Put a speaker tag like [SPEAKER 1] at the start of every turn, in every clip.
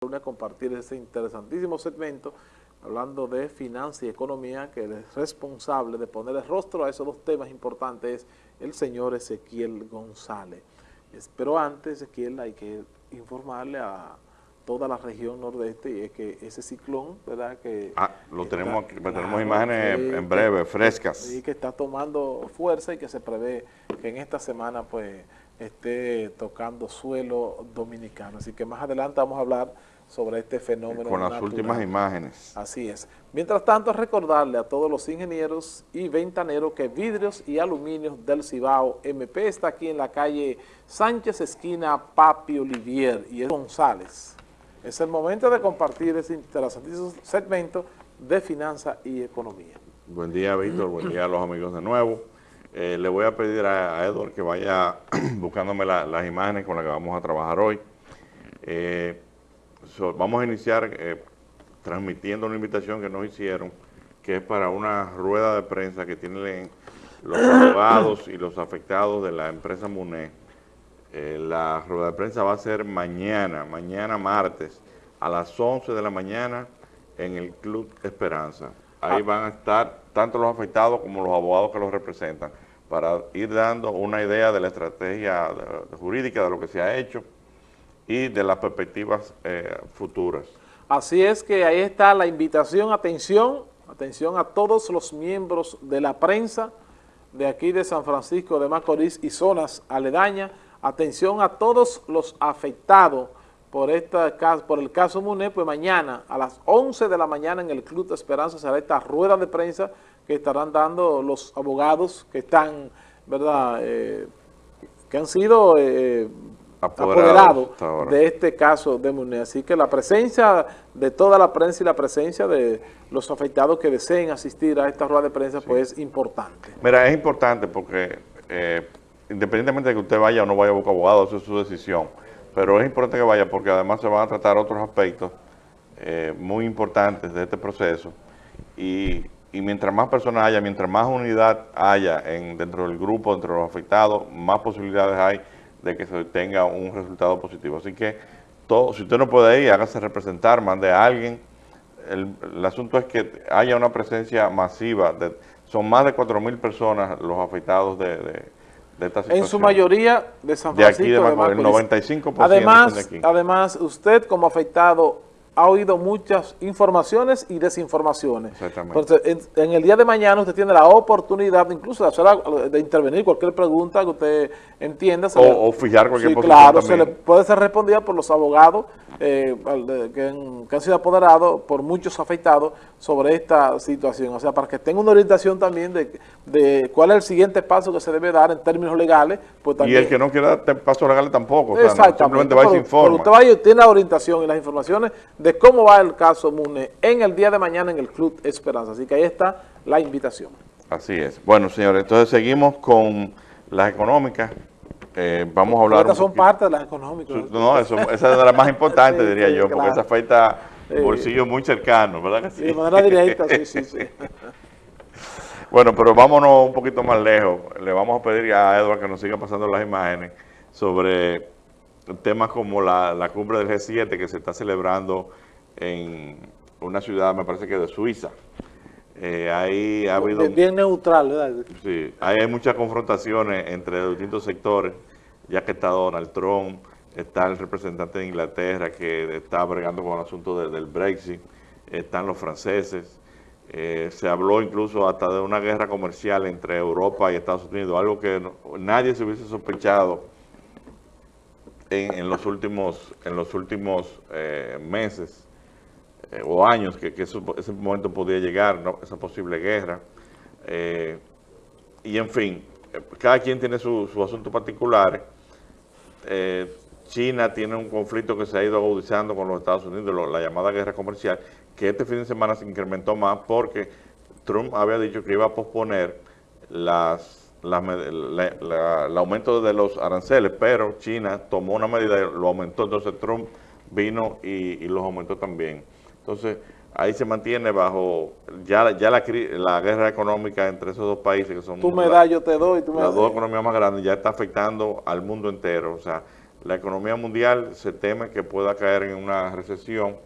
[SPEAKER 1] a compartir este interesantísimo segmento hablando de finanzas y economía, que el responsable de poner el rostro a esos dos temas importantes es el señor Ezequiel González. Pero antes, Ezequiel, hay que informarle a toda la región nordeste y es que ese ciclón, ¿verdad? Que
[SPEAKER 2] ah, lo tenemos aquí, tenemos imágenes en breve, frescas.
[SPEAKER 1] Y que está tomando fuerza y que se prevé que en esta semana pues esté tocando suelo dominicano. Así que más adelante vamos a hablar sobre este fenómeno
[SPEAKER 2] Con las últimas imágenes.
[SPEAKER 1] Así es. Mientras tanto, recordarle a todos los ingenieros y ventaneros que Vidrios y Aluminios del Cibao MP está aquí en la calle Sánchez, esquina Papi Olivier y es González. Es el momento de compartir ese interesantísimo segmento de finanzas y economía.
[SPEAKER 2] Buen día, Víctor. Buen día a los amigos de nuevo. Eh, le voy a pedir a, Edward que vaya buscándome las imágenes con las que vamos a trabajar hoy. Eh, vamos a iniciar eh, transmitiendo una invitación que nos hicieron, que es para una rueda de prensa que tienen los abogados y los afectados de la empresa MUNE. Eh, la rueda de prensa va a ser mañana, mañana martes, a las 11 de la mañana en el Club Esperanza. Ahí ah. van a estar tanto los afectados como los abogados que los representan para ir dando una idea de la estrategia jurídica de lo que se ha hecho, y de las perspectivas eh, futuras.
[SPEAKER 1] Así es que ahí está la invitación, atención, atención a todos los miembros de la prensa de aquí de San Francisco de Macorís y zonas aledañas, atención a todos los afectados por, esta, por el caso MUNE, pues mañana a las 11 de la mañana en el Club de Esperanza será esta rueda de prensa que estarán dando los abogados que están, ¿verdad?, eh, que han sido eh, apoderado, de este caso de Muné. Así que la presencia de toda la prensa y la presencia de los afectados que deseen asistir a esta rueda de prensa pues es importante.
[SPEAKER 2] Mira, es importante porque eh, independientemente de que usted vaya o no vaya a buscar abogado, eso es su decisión, pero es importante que vaya porque además se van a tratar otros aspectos eh, muy importantes de este proceso y, y, mientras más personas haya, mientras más unidad haya en, dentro del grupo, dentro de los afectados, más posibilidades hay de que se tenga un resultado positivo. Así que todo, si usted no puede ir, hágase representar, mande a alguien. El, asunto es que haya una presencia masiva. De, son más de 4.000 personas los afectados de, de, esta situación.
[SPEAKER 1] En su mayoría de San Francisco.
[SPEAKER 2] De aquí, de, el 95%
[SPEAKER 1] además, de aquí. Además, usted como afectado ha oído muchas informaciones y desinformaciones. Entonces, en, el día de mañana usted tiene la oportunidad incluso de, hacer, de intervenir cualquier pregunta que usted entienda.
[SPEAKER 2] O, fijar cualquier
[SPEAKER 1] sí, claro, se le puede ser respondida por los abogados eh, que, han, sido apoderados por muchos afectados sobre esta situación. O sea, para que tenga una orientación también de, de cuál es el siguiente paso que se debe dar en términos legales. Pues
[SPEAKER 2] y el que no quiera dar pasos legales tampoco. simplemente va y se informa.
[SPEAKER 1] usted va y tiene la orientación y las informaciones de cómo va el caso MUNE en el día de mañana en el Club Esperanza. Así que ahí está la invitación.
[SPEAKER 2] Así es. Bueno, señores, entonces seguimos con las económicas. Eh, vamos a hablar...
[SPEAKER 1] Estas son parte de las económicas.
[SPEAKER 2] No, eso, esa es de las más importantes, diría yo, porque esa afecta bolsillos muy cercanos, ¿verdad que sí?
[SPEAKER 1] de manera directa, sí, sí, sí.
[SPEAKER 2] bueno, pero vámonos un poquito más lejos. Le vamos a pedir a Edward que nos siga pasando las imágenes sobre temas como la, la cumbre del G7 que se está celebrando en una ciudad, me parece que de Suiza. Eh, ahí ha habido...
[SPEAKER 1] Bien neutral, ¿verdad?
[SPEAKER 2] Sí, hay muchas confrontaciones entre distintos sectores, ya que está Donald Trump, está el representante de Inglaterra que está bregando con el asunto del Brexit, están los franceses, eh, se habló incluso hasta de una guerra comercial entre Europa y Estados Unidos, algo que nadie se hubiese sospechado en, los últimos, en los últimos eh, meses eh, o años que, ese momento podía llegar, esa posible guerra. Eh, y en fin, cada quien tiene su, asunto particular. China tiene un conflicto que se ha ido agudizando con los Estados Unidos, la llamada guerra comercial, que este fin de semana se incrementó más porque Trump había dicho que iba a posponer las el aumento de los aranceles, pero China tomó una medida y lo aumentó, entonces Trump vino y, los aumentó también. Entonces, ahí se mantiene bajo ya, ya la, la, guerra económica entre esos dos países que son...
[SPEAKER 1] Tú me das, yo te doy,
[SPEAKER 2] Las dos economías más grandes ya está afectando al mundo entero, o sea, la economía mundial se teme que pueda caer en una recesión.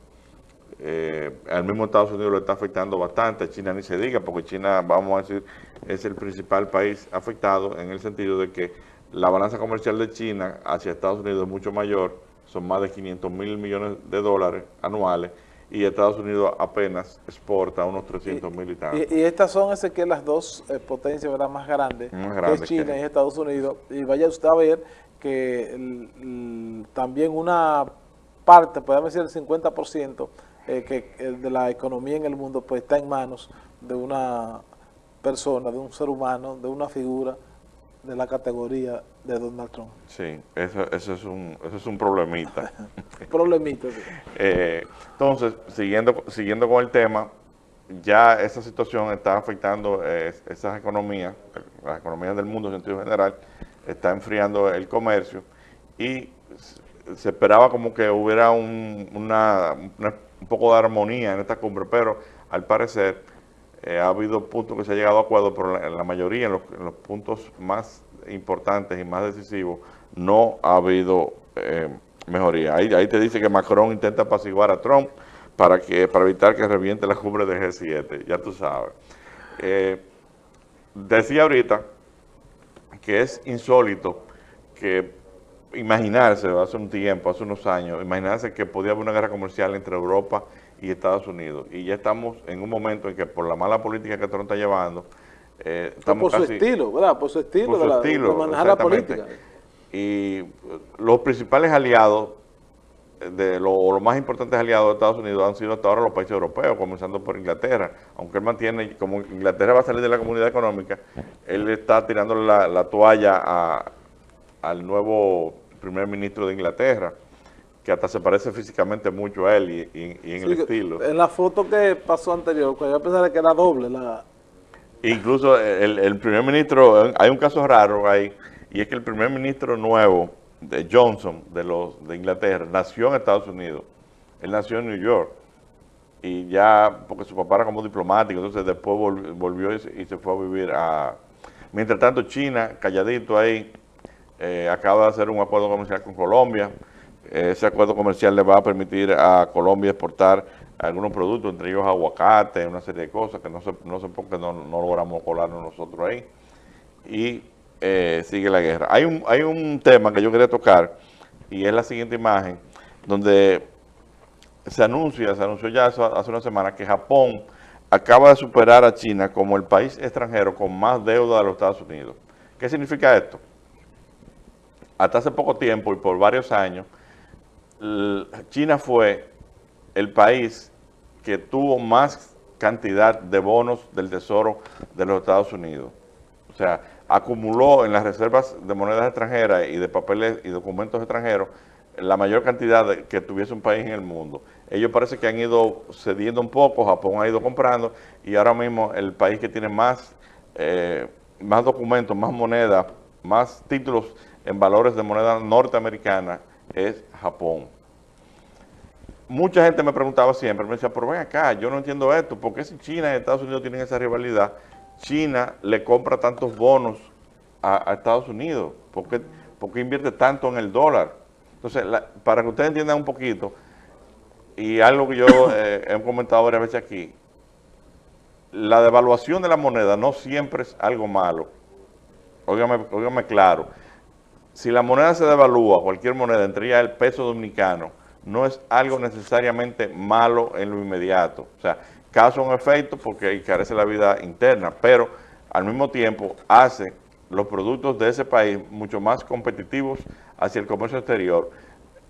[SPEAKER 2] Eh, al mismo Estados Unidos lo está afectando bastante, China ni se diga, porque China, vamos a decir, es el principal país afectado en el sentido de que la balanza comercial de China hacia Estados Unidos es mucho mayor, son más de 500 mil millones de dólares anuales, y Estados Unidos apenas exporta unos 300 mil y tantos.
[SPEAKER 1] Y, estas son ese que las dos eh, potencias más grandes, que es China y Estados Unidos, y vaya usted a ver que también una parte, podemos decir el 50% eh, que, eh, de la economía en el mundo pues está en manos de una persona, de un ser humano, de una figura de la categoría de Donald Trump.
[SPEAKER 2] Sí, eso, eso, es, un, eso es un problemita.
[SPEAKER 1] problemita, sí.
[SPEAKER 2] Eh, entonces, siguiendo, siguiendo con el tema, ya esa situación está afectando esas economías, las economías del mundo en sentido general, está enfriando el comercio y se esperaba como que hubiera un, una, un poco de armonía en esta cumbre, pero al parecer eh, ha habido puntos que se ha llegado a acuerdo, pero en la, mayoría, en los, puntos más importantes y más decisivos, no ha habido eh, mejoría. Ahí, ahí te dice que Macron intenta apaciguar a Trump para que para evitar que reviente la cumbre de G7, ya tú sabes. Eh, decía ahorita que es insólito que imaginarse, hace un tiempo, hace unos años, imaginarse que podía haber una guerra comercial entre Europa y Estados Unidos. Y ya estamos en un momento en que por la mala política que Trump está llevando,
[SPEAKER 1] eh, estamos por su estilo, ¿verdad? Por su estilo,
[SPEAKER 2] de, manejar la política. Y los principales aliados, de los más importantes aliados de Estados Unidos han sido hasta ahora los países europeos, comenzando por Inglaterra. Aunque él mantiene, como Inglaterra va a salir de la comunidad económica, él está tirando la, toalla al nuevo primer ministro de Inglaterra que hasta se parece físicamente mucho a él y, en el estilo.
[SPEAKER 1] En la foto que pasó anterior, cuando yo pensaba que era doble. la
[SPEAKER 2] Incluso el, primer ministro, hay un caso raro ahí, y es que el primer ministro nuevo de Johnson, de los de Inglaterra, nació en Estados Unidos. Él nació en New York. Y ya, porque su papá era como diplomático, entonces después volvió y se, fue a vivir a... Mientras tanto, China, calladito ahí, eh, acaba de hacer un acuerdo comercial con Colombia, ese acuerdo comercial le va a permitir a Colombia exportar algunos productos, entre ellos aguacate, una serie de cosas que no sé, no sé por qué no, logramos colarnos nosotros ahí. Y eh, sigue la guerra. Hay un, hay un tema que yo quería tocar y es la siguiente imagen, donde se anuncia, se anunció ya hace una semana que Japón acaba de superar a China como el país extranjero con más deuda de los Estados Unidos. ¿Qué significa esto? Hasta hace poco tiempo y por varios años, China fue el país que tuvo más cantidad de bonos del Tesoro de los Estados Unidos. O sea, acumuló en las reservas de monedas extranjeras y de papeles y documentos extranjeros la mayor cantidad que tuviese un país en el mundo. Ellos parece que han ido cediendo un poco, Japón ha ido comprando y ahora mismo el país que tiene más, eh, más documentos, más moneda, más títulos en valores de moneda norteamericana es Japón. Mucha gente me preguntaba siempre, me decía, pero ven acá, yo no entiendo esto, ¿por qué si China y Estados Unidos tienen esa rivalidad, China le compra tantos bonos a, Estados Unidos? ¿Por qué, invierte tanto en el dólar? Entonces, para que ustedes entiendan un poquito, y algo que yo eh, he comentado varias veces aquí, la devaluación de la moneda no siempre es algo malo. Óigame, óigame claro si la moneda se devalúa, cualquier moneda, entre ellas el peso dominicano, no es algo necesariamente malo en lo inmediato. O sea, causa un efecto porque encarece la vida interna, pero al mismo tiempo hace los productos de ese país mucho más competitivos hacia el comercio exterior.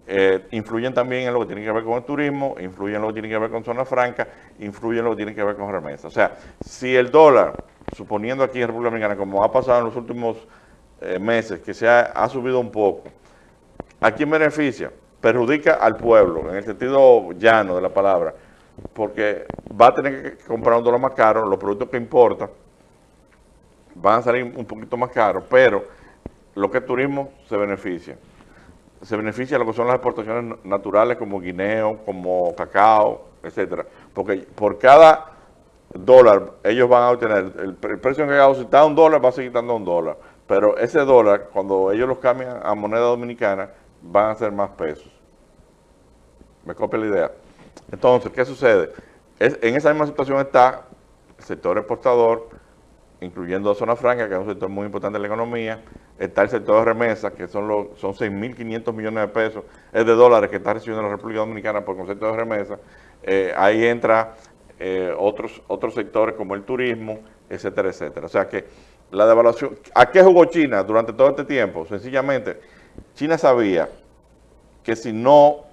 [SPEAKER 2] Eh, influyen también en lo que tiene que ver con el turismo, influyen en lo que tiene que ver con zona franca, influyen en lo que tiene que ver con remesas. O sea, si el dólar, suponiendo aquí en República Dominicana, como ha pasado en los últimos eh, meses, que se ha, subido un poco, ¿a quién beneficia? Perjudica al pueblo, en el sentido llano de la palabra, porque va a tener que comprar un dólar más caro, los productos que importa van a salir un poquito más caros, pero lo que es turismo se beneficia. Se beneficia lo que son las exportaciones naturales como guineo, como cacao, etcétera. Porque por cada dólar ellos van a obtener, el, precio en cacao si está a un dólar va a seguir dando un dólar pero ese dólar, cuando ellos los cambian a moneda dominicana, van a ser más pesos. ¿Me copia la idea? Entonces, ¿qué sucede? en esa misma situación está el sector exportador, incluyendo Zona Franca, que es un sector muy importante en la economía, está el sector de remesas, que son 6.500 millones de pesos, es de dólares que está recibiendo la República Dominicana por concepto de remesas. Eh, ahí entra eh, otros, otros sectores como el turismo, etcétera, etcétera. O sea que la devaluación, ¿a qué jugó China durante todo este tiempo? Sencillamente, China sabía que si no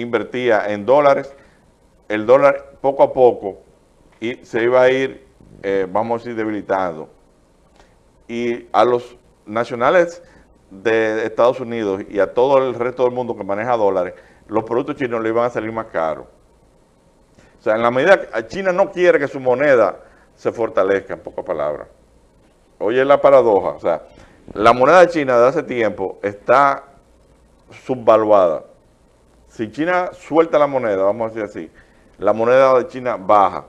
[SPEAKER 2] invertía en dólares, el dólar poco a poco y se iba a ir, eh, vamos a decir, debilitando. Y a los nacionales de Estados Unidos y a todo el resto del mundo que maneja dólares, los productos chinos le iban a salir más caros. O sea, en la medida que China no quiere que su moneda se fortalezca, en pocas palabras. Oye la paradoja, o sea, la moneda China de hace tiempo está subvaluada. Si China suelta la moneda, vamos a decir así, la moneda de China baja,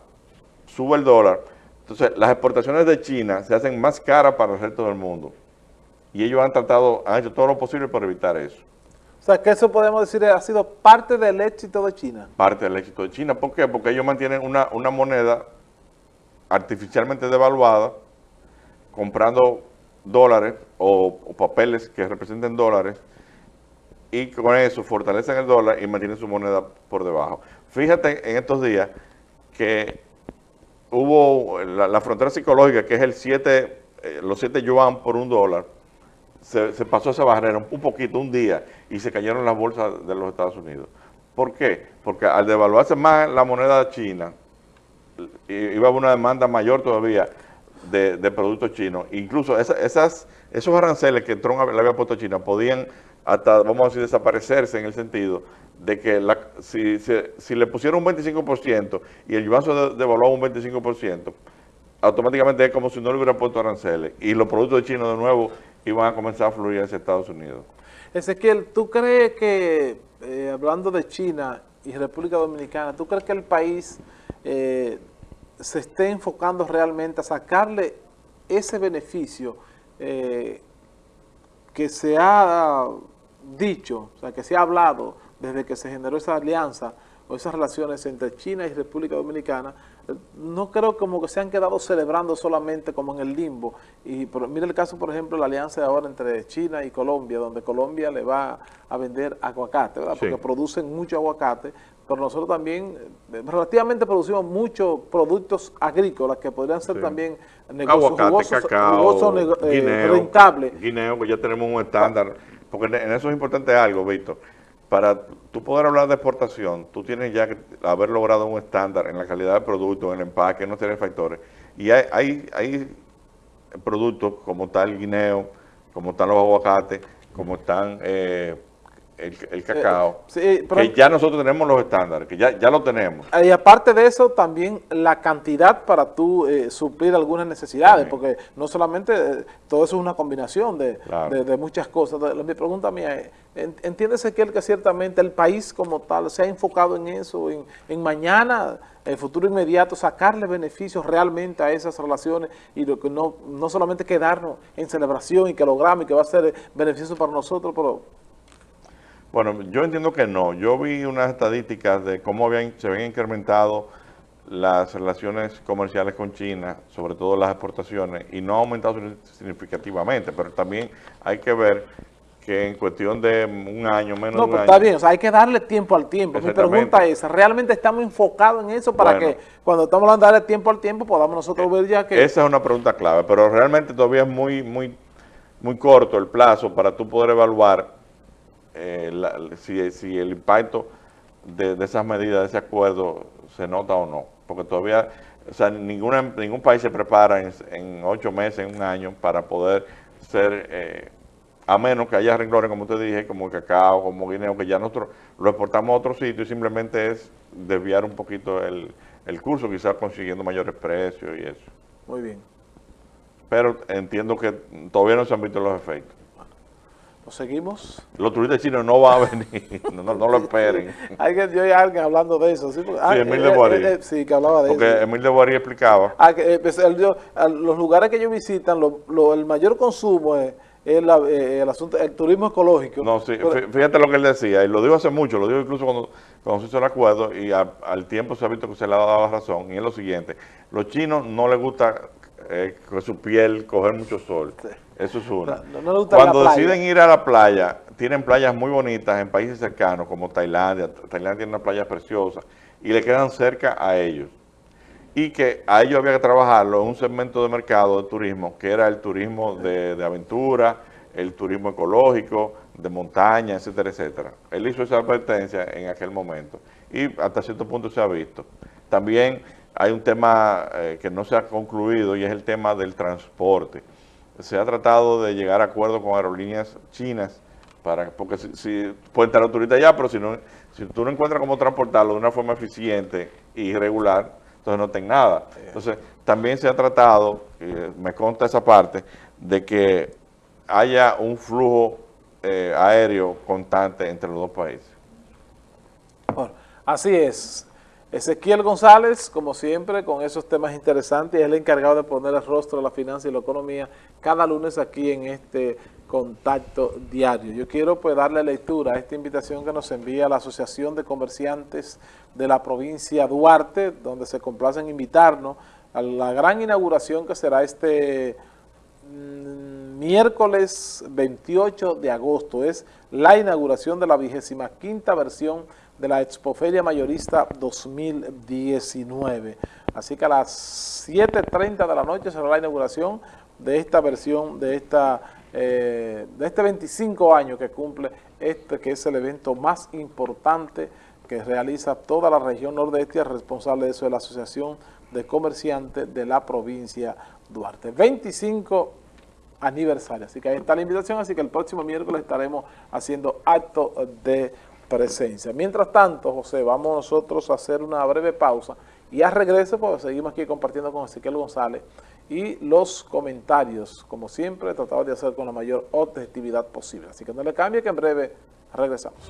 [SPEAKER 2] sube el dólar, entonces las exportaciones de China se hacen más caras para el resto del mundo. Y ellos han tratado, han hecho todo lo posible para evitar eso.
[SPEAKER 1] O sea, que eso podemos decir ha sido parte del éxito de China.
[SPEAKER 2] Parte del éxito de China. ¿Por qué? Porque ellos mantienen una, una moneda artificialmente devaluada, comprando dólares o, papeles que representen dólares, y con eso fortalecen el dólar y mantienen su moneda por debajo. Fíjate en estos días que hubo la, frontera psicológica, que es el 7, eh, los 7 yuan por un dólar, se, pasó esa barrera un, poquito, un día, y se cayeron las bolsas de los Estados Unidos. ¿Por qué? Porque al devaluarse más la moneda china, iba a haber una demanda mayor todavía de, productos chinos. Incluso esas, esos aranceles que Trump le había puesto a China podían hasta, vamos a decir, desaparecerse en el sentido de que si, si, le pusieron un 25% y el yuan se devaluó un 25%, automáticamente es como si no le hubiera puesto aranceles y los productos China de nuevo iban a comenzar a fluir hacia Estados Unidos.
[SPEAKER 1] Ezequiel, ¿tú crees que, eh, hablando de China y República Dominicana, ¿tú crees que el país eh, se esté enfocando realmente a sacarle ese beneficio eh, que se ha dicho, o sea, que se ha hablado desde que se generó esa alianza o esas relaciones entre China y República Dominicana, eh, no creo como que se han quedado celebrando solamente como en el limbo. Y mire el caso, por ejemplo, la alianza de ahora entre China y Colombia, donde Colombia le va a vender aguacate, ¿verdad? Porque producen mucho aguacate, pero nosotros también eh, relativamente producimos muchos productos agrícolas que podrían ser también
[SPEAKER 2] negocios Aguacate, cacao, eh, guineo, rentables. Guineo, que ya tenemos un estándar, porque en eso es importante algo, Víctor. Para tú poder hablar de exportación, tú tienes ya que haber logrado un estándar en la calidad del producto, en el empaque, en los factores. Y hay, hay, productos como tal guineo, como están los aguacates, como están... Eh, el, cacao, eh, que ya nosotros tenemos los estándares, que ya, ya lo tenemos.
[SPEAKER 1] Y aparte de eso, también la cantidad para tú eh, suplir algunas necesidades, porque no solamente eh, todo eso es una combinación de, muchas cosas. mi pregunta mía es, ¿entiéndese que, que ciertamente el país como tal se ha enfocado en eso, en, en mañana, el futuro inmediato, sacarle beneficios realmente a esas relaciones y lo que no, no solamente quedarnos en celebración y que logramos y que va a ser beneficioso para nosotros, pero
[SPEAKER 2] bueno, yo entiendo que no. Yo vi unas estadísticas de cómo se habían incrementado las relaciones comerciales con China, sobre todo las exportaciones, y no ha aumentado significativamente, pero también hay que ver que en cuestión de un año, menos de un
[SPEAKER 1] año... está bien, o sea, hay que darle tiempo al tiempo. Mi pregunta es, ¿realmente estamos enfocados en eso para que cuando estamos hablando de darle tiempo al tiempo podamos nosotros ver ya que...
[SPEAKER 2] Esa es una pregunta clave, pero realmente todavía es muy, muy, muy corto el plazo para tú poder evaluar eh, si, el impacto de, esas medidas, de ese acuerdo, se nota o no. Porque todavía, o sea, ninguna, ningún país se prepara en, ocho meses, en un año, para poder ser, eh, a menos que haya renglones, como te dije, como cacao, como guineo, que ya nosotros lo exportamos a otro sitio y simplemente es desviar un poquito el, el curso, quizás consiguiendo mayores precios y eso.
[SPEAKER 1] Muy bien.
[SPEAKER 2] Pero entiendo que todavía no se han visto los efectos
[SPEAKER 1] seguimos?
[SPEAKER 2] Los turistas chinos no van a venir, no, lo esperen.
[SPEAKER 1] hay que, yo alguien hablando de eso. Sí,
[SPEAKER 2] ah, Emil de Boarí.
[SPEAKER 1] Eh, eh, sí, que hablaba de
[SPEAKER 2] porque
[SPEAKER 1] eso.
[SPEAKER 2] Porque Emil de Boarí explicaba.
[SPEAKER 1] Ah, que, pues, los lugares que ellos visitan, lo, el mayor consumo es el, eh, el, asunto, el turismo ecológico.
[SPEAKER 2] No, sí, fíjate lo que él decía, y lo dijo hace mucho, lo dijo incluso cuando, cuando se hizo el acuerdo, y al tiempo se ha visto que se le ha dado la razón, y es lo siguiente, los chinos no les gusta eh, con su piel coger mucho sol, eso es uno. cuando deciden ir a la playa, tienen playas muy bonitas en países cercanos, como Tailandia, Tailandia tiene una playa preciosa, y le quedan cerca a ellos y que a ellos había que trabajarlo en un segmento de mercado de turismo, que era el turismo de, aventura, el turismo ecológico, de montaña, etcétera, etcétera. Él hizo esa advertencia en aquel momento y hasta cierto punto se ha visto. También hay un tema eh, que no se ha concluido y es el tema del transporte. Se ha tratado de llegar a acuerdos con aerolíneas chinas, para porque si, si puede entrar turista allá, pero si, no, si tú no encuentras cómo transportarlo de una forma eficiente y regular, entonces no tengan nada. Entonces, también se ha tratado, me consta esa parte, de que haya un flujo eh, aéreo constante entre los dos países.
[SPEAKER 1] Bueno, así es. Ezequiel González, como siempre, con esos temas interesantes, es el encargado de poner el rostro a la finanza y la economía cada lunes aquí en este contacto diario. Yo quiero pues darle lectura a esta invitación que nos envía la Asociación de Comerciantes de la provincia Duarte, donde se complacen invitarnos a la gran inauguración que será este mm, miércoles 28 de agosto. Es la inauguración de la vigésima quinta versión de la Expoferia Mayorista 2019. Así que a las 7.30 de la noche será la inauguración de esta versión, de esta eh, de este 25 años que cumple este, que es el evento más importante que realiza toda la región nordeste responsable de eso es la Asociación de Comerciantes de la provincia Duarte. 25 aniversario, así que ahí está la invitación, así que el próximo miércoles estaremos haciendo acto de presencia. Mientras tanto, José, vamos nosotros a hacer una breve pausa y a regreso, pues seguimos aquí compartiendo con Ezequiel González y los comentarios, como siempre, tratamos de hacer con la mayor objetividad posible. Así que no le cambie que en breve regresamos.